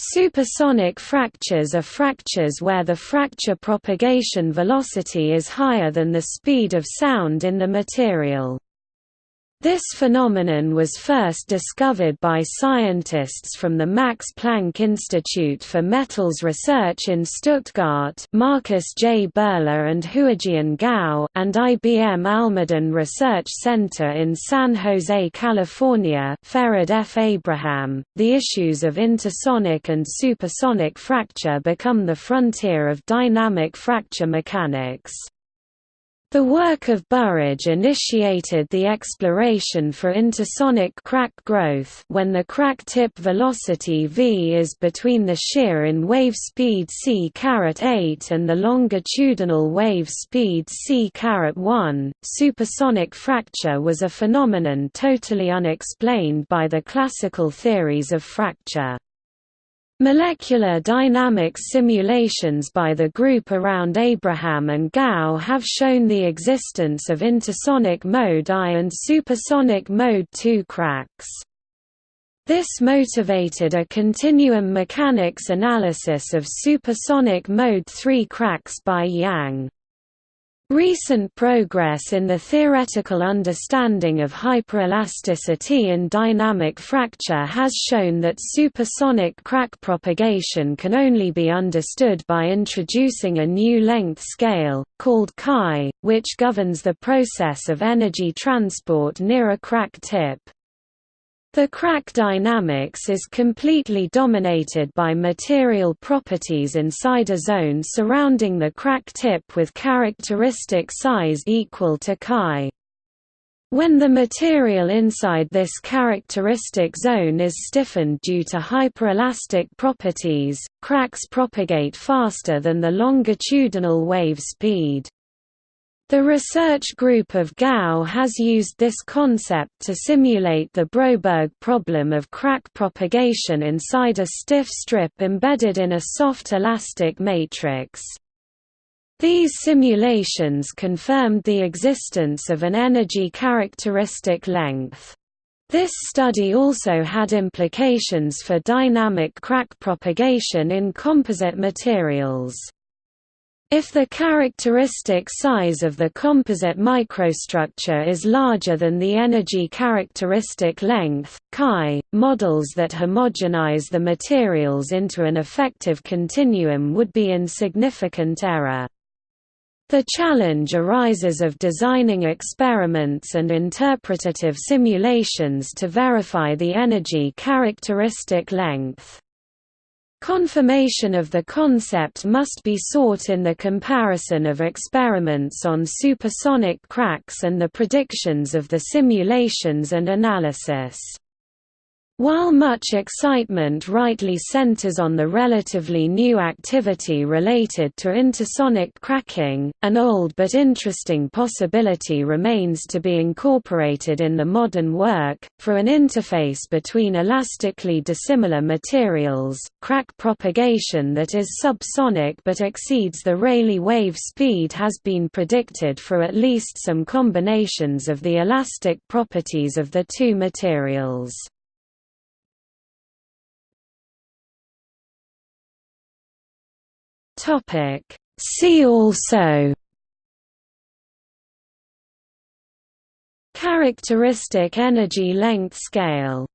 Supersonic fractures are fractures where the fracture propagation velocity is higher than the speed of sound in the material. This phenomenon was first discovered by scientists from the Max Planck Institute for Metals Research in Stuttgart Markus J. Buehler and Huajian Gao and IBM Almaden Research Center in San Jose, California Farid F. Abraham. The issues of intersonic and supersonic fracture become the frontier of dynamic fracture mechanics. The work of Burridge initiated the exploration for intersonic crack growth when the crack tip velocity v is between the shear in wave speed c8 and the longitudinal wave speed c1. Supersonic fracture was a phenomenon totally unexplained by the classical theories of fracture. Molecular dynamics simulations by the group around Abraham and Gao have shown the existence of intersonic mode I and supersonic mode II cracks. This motivated a continuum mechanics analysis of supersonic mode III cracks by Yang. Recent progress in the theoretical understanding of hyperelasticity in dynamic fracture has shown that supersonic crack propagation can only be understood by introducing a new length scale, called chi, which governs the process of energy transport near a crack tip. The crack dynamics is completely dominated by material properties inside a zone surrounding the crack tip with characteristic size equal to chi. When the material inside this characteristic zone is stiffened due to hyperelastic properties, cracks propagate faster than the longitudinal wave speed. The research group of Gao has used this concept to simulate the Broberg problem of crack propagation inside a stiff strip embedded in a soft elastic matrix. These simulations confirmed the existence of an energy characteristic length. This study also had implications for dynamic crack propagation in composite materials. If the characteristic size of the composite microstructure is larger than the energy characteristic length, chi, models that homogenize the materials into an effective continuum would be in significant error. The challenge arises of designing experiments and interpretative simulations to verify the energy characteristic length. Confirmation of the concept must be sought in the comparison of experiments on supersonic cracks and the predictions of the simulations and analysis. While much excitement rightly centers on the relatively new activity related to intersonic cracking, an old but interesting possibility remains to be incorporated in the modern work, for an interface between elastically dissimilar materials, crack propagation that is subsonic but exceeds the Rayleigh wave speed has been predicted for at least some combinations of the elastic properties of the two materials. Topic. See also. Characteristic energy length scale